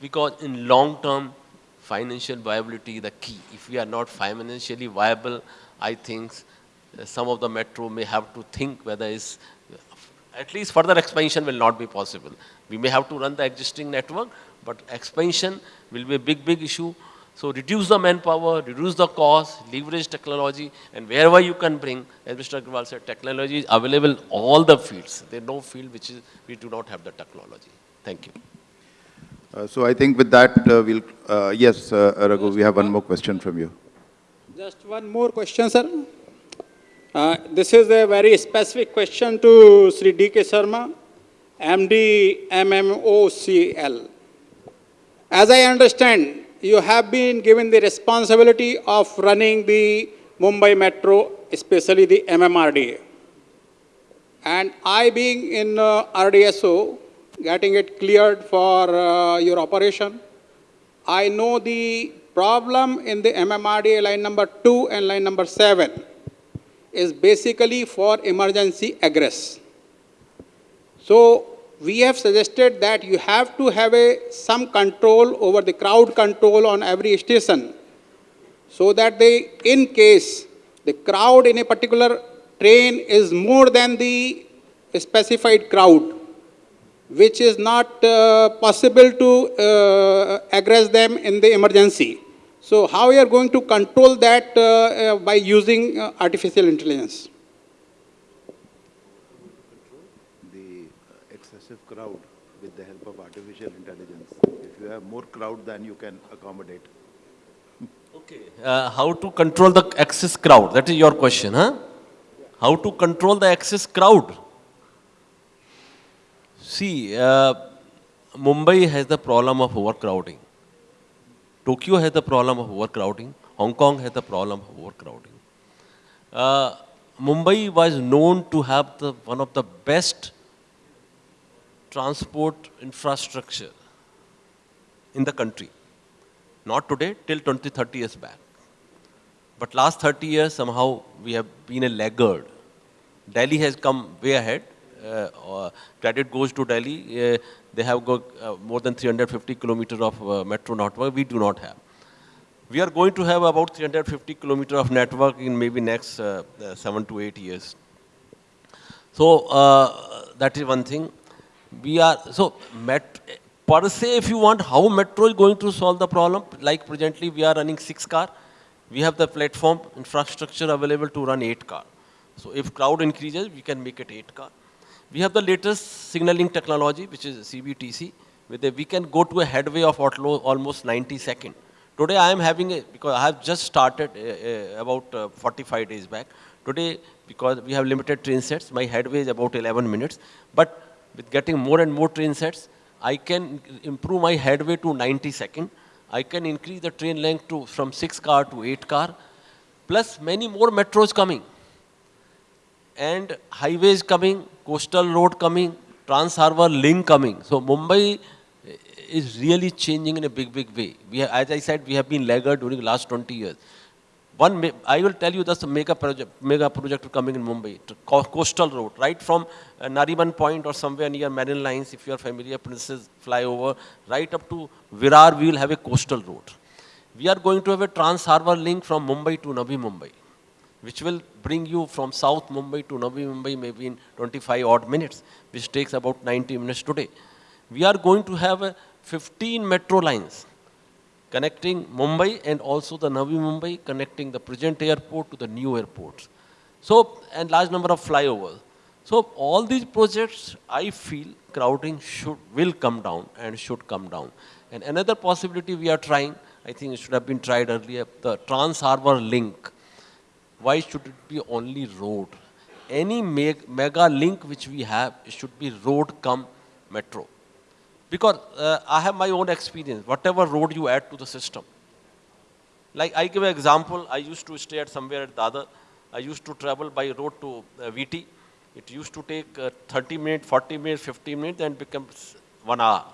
because in long term, financial viability is the key. If we are not financially viable, I think uh, some of the metro may have to think whether it's, at least further expansion will not be possible. We may have to run the existing network, but expansion will be a big, big issue. So reduce the manpower, reduce the cost, leverage technology, and wherever you can bring, as Mr. Agrawal said, technology is available in all the fields. There is no field which is, we do not have the technology. Thank you. Uh, so I think with that, uh, we'll, uh, yes, uh, Raghu, we have one more question from you. Just one more question, sir. Uh, this is a very specific question to Sri D.K. Sharma, MD MMOCL. As I understand, you have been given the responsibility of running the Mumbai Metro, especially the MMRDA. And I being in uh, RDSO, getting it cleared for uh, your operation, I know the problem in the MMRDA line number 2 and line number 7 is basically for emergency egress. So we have suggested that you have to have a, some control over the crowd control on every station so that they, in case the crowd in a particular train is more than the specified crowd, which is not uh, possible to uh, egress them in the emergency. So how you are going to control that uh, uh by using uh, artificial intelligence? excessive crowd with the help of artificial intelligence. If you have more crowd than you can accommodate. Okay. Uh, how to control the excess crowd? That is your question, huh? How to control the excess crowd? See, uh, Mumbai has the problem of overcrowding. Tokyo has the problem of overcrowding. Hong Kong has the problem of overcrowding. Uh, Mumbai was known to have the, one of the best transport infrastructure in the country. Not today, till 20, 30 years back. But last 30 years, somehow we have been a laggard. Delhi has come way ahead. Uh, credit goes to Delhi. Uh, they have got uh, more than 350 kilometers of uh, metro network. We do not have. We are going to have about 350 kilometers of network in maybe next uh, seven to eight years. So that is one thing we are, so met, per se, if you want, how metro is going to solve the problem, like presently we are running six car, we have the platform infrastructure available to run eight car. So if crowd increases, we can make it eight car. We have the latest signaling technology, which is CBTC, with a, we can go to a headway of almost 90 second. Today I am having a, because I have just started about uh, 45 days back. Today, because we have limited train sets, my headway is about 11 minutes. But with getting more and more train sets, I can improve my headway to 90 second. I can increase the train length to from 6 car to 8 car, plus many more metros coming. And highways coming, coastal road coming, Trans Harbour link coming. So Mumbai eh, is really changing in a big, big way. We have, as I said, we have been laggard during the last 20 years. One, I will tell you that's a mega project, mega project coming in Mumbai, coastal road, right from uh, Nariman Point or somewhere near Marine Lines, if you are familiar, Princess Flyover, right up to Virar, we will have a coastal road. We are going to have a trans harbor link from Mumbai to Navi Mumbai, which will bring you from South Mumbai to Navi Mumbai maybe in 25 odd minutes, which takes about 90 minutes today. We are going to have uh, 15 metro lines connecting Mumbai and also the Navi Mumbai, connecting the present airport to the new airports. So, and large number of flyovers. So, all these projects, I feel crowding should, will come down and should come down. And another possibility we are trying, I think it should have been tried earlier, the Trans Harbour link. Why should it be only road? Any mega link which we have, should be road come metro. Because uh, I have my own experience, whatever road you add to the system. Like I give an example, I used to stay at somewhere at Dadar. I used to travel by road to uh, VT. It used to take uh, 30 minutes, 40 minutes, 50 minutes and becomes one hour.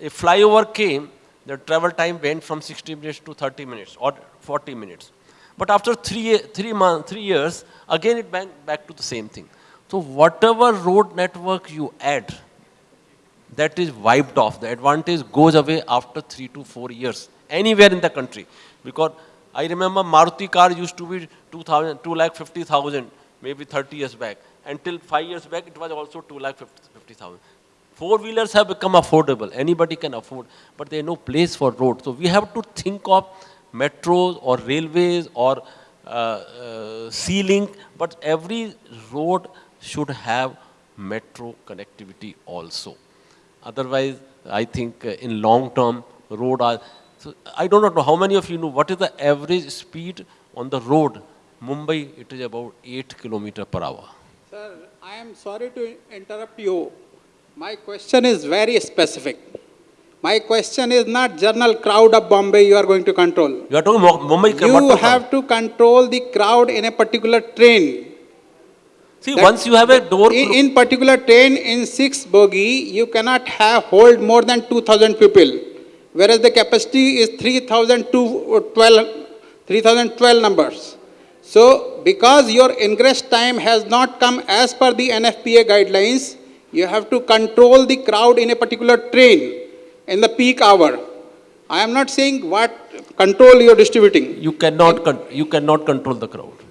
A flyover came, the travel time went from 60 minutes to 30 minutes or 40 minutes. But after three, three, months, three years, again it went back to the same thing. So whatever road network you add, that is wiped off. The advantage goes away after three to four years, anywhere in the country. Because I remember Maruti car used to be 2,000, 2 lakh 50,000, maybe 30 years back. Until five years back, it was also 2 lakh 50,000. Four wheelers have become affordable. Anybody can afford, but there is no place for road. So we have to think of metros or railways or uh, uh, sea link, but every road should have metro connectivity also. Otherwise, I think uh, in long term, road are, so I do not know how many of you know what is the average speed on the road. Mumbai, it is about 8 kilometer per hour. Sir, I am sorry to interrupt you. My question is very specific. My question is not general crowd of Bombay you are going to control. You are talking Mumbai. You have to control the crowd in a particular train. See, That- once you have a door, In, in particular train, in six bogie, you cannot have hold more than 2,000 people, whereas the capacity is 3,012 uh, 3,012 numbers. So, because your ingress time has not come as per the NFPA guidelines, you have to control the crowd in a particular train in the peak hour. I am not saying what control you are distributing. you cannot, you cannot control the crowd.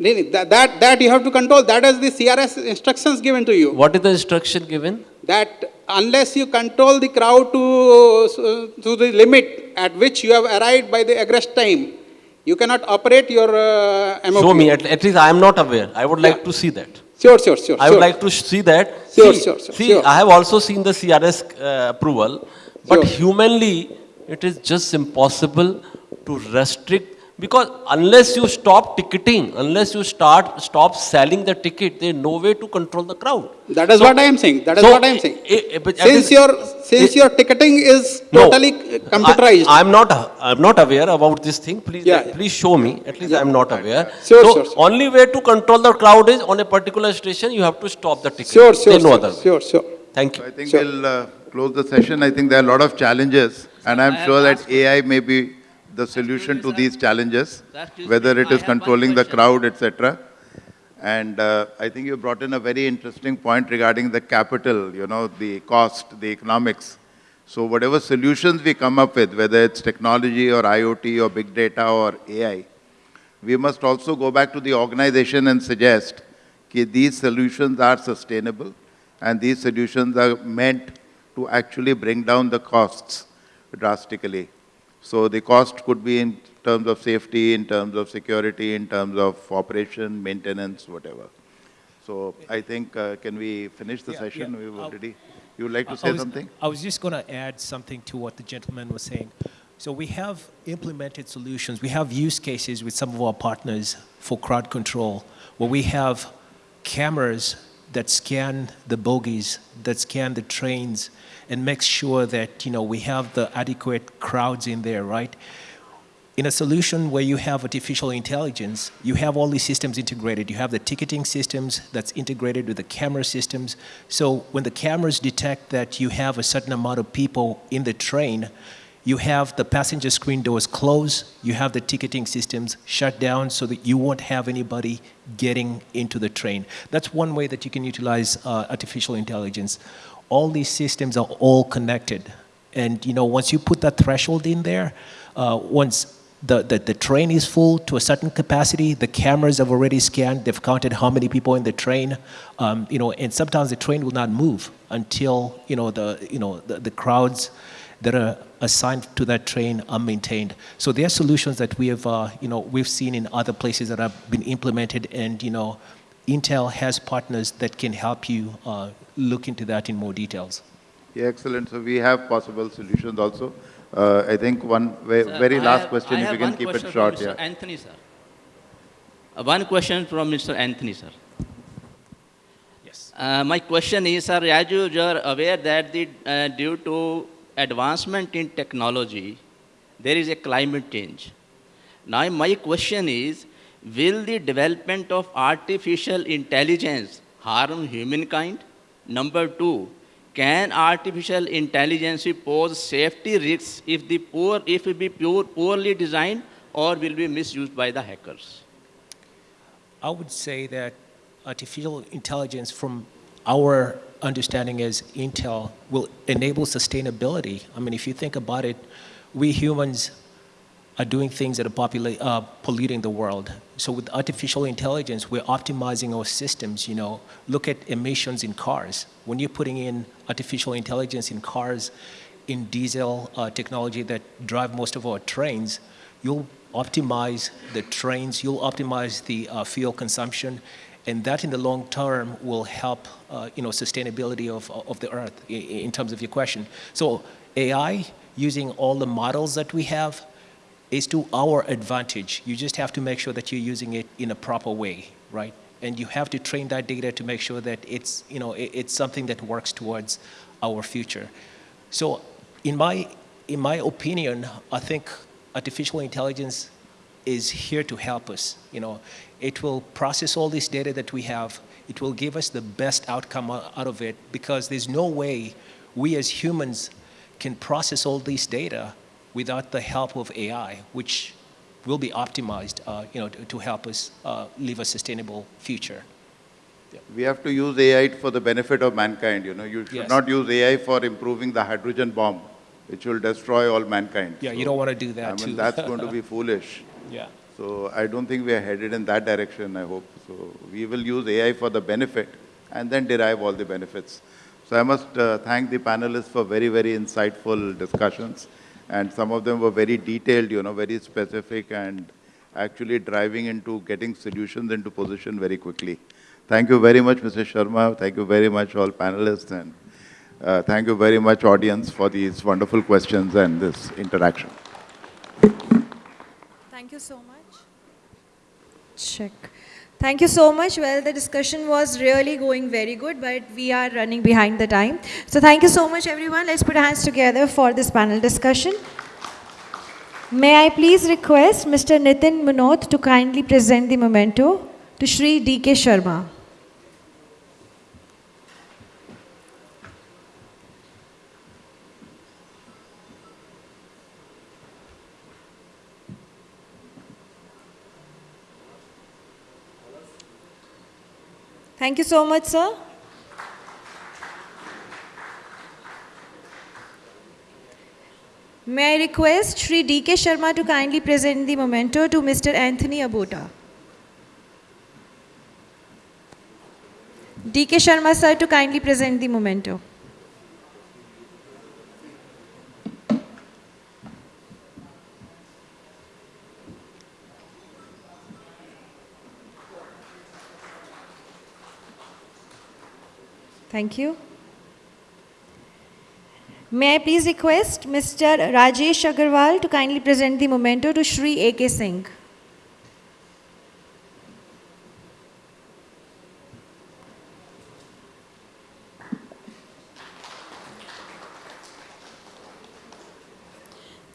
That, that, that you have to control. That is the CRS instructions given to you. What is the instruction given? that unless you control the crowd to, to the limit at which you have arrived by the egress time, you cannot operate your uh, MOQ. Show me, at, at least I am not aware. I would like Yeah. to see that. Sure, sure, sure. I would sure. like to see that. Sure, see, sure, sure, See, sure. I have also seen the CRS uh, approval, but Sure. humanly, it is just impossible to restrict because unless you stop ticketing, unless you start stop selling the ticket, there is no way to control the crowd. That is So- what I am saying. That is so what I am saying. i- i- Since this- your, since i- your ticketing is totally uh, computerized. I, am not. I'm not aware about this thing. Please, Yeah, yeah. please show me. At least I'm not aware. Sure, so sure, sure. only way to control the crowd is on a particular station. You have to stop the ticket. Sure, sure, There's no sure, other way. sure, sure. Thank So you. I think Sure. we'll uh, close the session. I think there are a lot of challenges, and I'm I have sure that AI may be the solution to these challenges, whether it is controlling the crowd, etc. And uh, I think you brought in a very interesting point regarding the capital, you know, the cost, the economics. So whatever solutions we come up with, whether it's technology or IoT or big data or AI, we must also go back to the organization and suggest that these solutions are sustainable and these solutions are meant to actually bring down the costs drastically. So the cost could be in terms of safety, in terms of security, in terms of operation, maintenance, whatever. So I think, uh, can we finish the Yeah, session? yeah. We've already, you would like to I- I say was- something? I was just going to add something to what the gentleman was saying. So we have implemented solutions. We have use cases with some of our partners for crowd control, where we have cameras that scan the bogies, that scan the trains, and make sure that you know we have the adequate crowds in there, right? in a solution where you have artificial intelligence, you have all these systems integrated. You have the ticketing systems that's integrated with the camera systems. So when the cameras detect that you have a certain amount of people in the train, you have the passenger screen doors closed, you have the ticketing systems shut down so that you won't have anybody getting into the train. That's one way that you can utilize uh, artificial intelligence. All these systems are all connected. And you know, once you put that threshold in there, uh, once the, the, the train is full to a certain capacity. The cameras have already scanned. They've counted how many people in the train. Um, you know, and sometimes the train will not move until you know the you know the, the crowds that are assigned to that train are maintained. So there are solutions that we have uh, you know we've seen in other places that have been implemented, and you know, Intel has partners that can help you uh, look into that in more details. Yeah, excellent. So we have possible solutions also. Uh, I think one ve- Sir, very I last have- question, I if have you can keep it short, from Mr. yeah. Anthony, sir. Uh, One question from Mr. Anthony, sir. Yes. Uh, my question is, sir, as you are aware that the, uh, due to advancement in technology, there is a climate change. Now, my question is, will the development of artificial intelligence harm humankind? Number two, can artificial intelligence pose safety risks if the poor, if it be pure, poorly designed or will be misused by the hackers? I would say that artificial intelligence, from our understanding as Intel, will enable sustainability. I mean, if you think about it, we humans are doing things that are uh, polluting the world. So with artificial intelligence, we're optimizing our systems, you know. Look at emissions in cars. When you're putting in artificial intelligence in cars, in diesel uh, technology that drive most of our trains, you'll optimize the trains, you'll optimize the uh, fuel consumption, and that in the long term will help, uh, you know, sustainability of, of the earth in, in terms of your question. So AI, using all the models that we have, is to our advantage. You just have to make sure that you're using it in a proper way, right? And you have to train that data to make sure that it's, you know, it, it's something that works towards our future. So in my, in my opinion, I think artificial intelligence is here to help us. You know, it will process all this data that we have. It will give us the best outcome out of it because there's no way we as humans can process all this data without the help of AI, which will be optimized, uh, you know, to, to help us uh, live a sustainable future. We have to use AI for the benefit of mankind, you know. You should Yes. not use AI for improving the hydrogen bomb, which will destroy all mankind. Yeah, you don't want to do that I mean, that's going to be foolish. Yeah. So I don't think we are headed in that direction, I hope. So we will use AI for the benefit and then derive all the benefits. So I must uh, thank the panelists for very, very insightful discussions. And some of them were very detailed, you know, very specific and actually driving into getting solutions into position very quickly. Thank you very much, Mr. Sharma. Thank you very much, all panelists. And uh, thank you very much, audience, for these wonderful questions and this interaction. Thank you so much. Check. Thank you so much. Well, the discussion was really going very good, but we are running behind the time. So thank you so much, everyone. Let's put our hands together for this panel discussion. May I please request Mr. Nitin Munot to kindly present the memento to Shri D.K. Sharma. Thank you so much, sir. May I request Sri D.K. Sharma to kindly present the memento to Mr. Anthony Abota. D.K. Sharma, sir, to kindly present the memento. Thank you. May I please request Mr. Rajesh Agarwal to kindly present the memento to Shri A.K. Singh.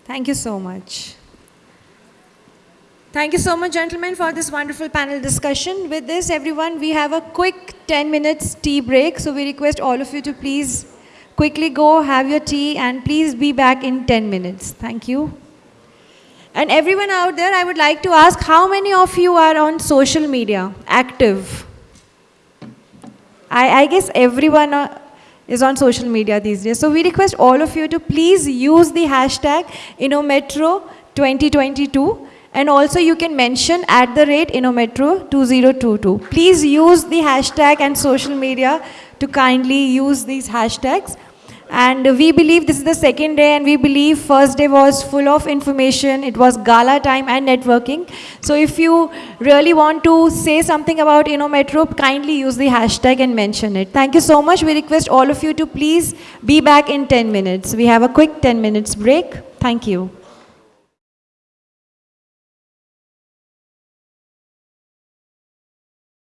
Thank you so much. Thank you so much, gentlemen, for this wonderful panel discussion. With this, everyone, we have a quick 10 minutes tea break. So we request all of you to please quickly go, have your tea, and please be back in 10 minutes. Thank you. And everyone out there, I would like to ask how many of you are on social media, active? I, I guess everyone uh, is on social media these days. So we request all of you to please use the hashtag InnoMetro2022 and also you can mention at the rate InnoMetro2022. Please use the hashtag and social media to kindly use these hashtags. And we believe this is the second day and we believe first day was full of information. It was gala time and networking. So if you really want to say something about InnoMetro, kindly use the hashtag and mention it. Thank you so much. We request all of you to please be back in 10 minutes. We have a quick 10 minutes break. Thank you.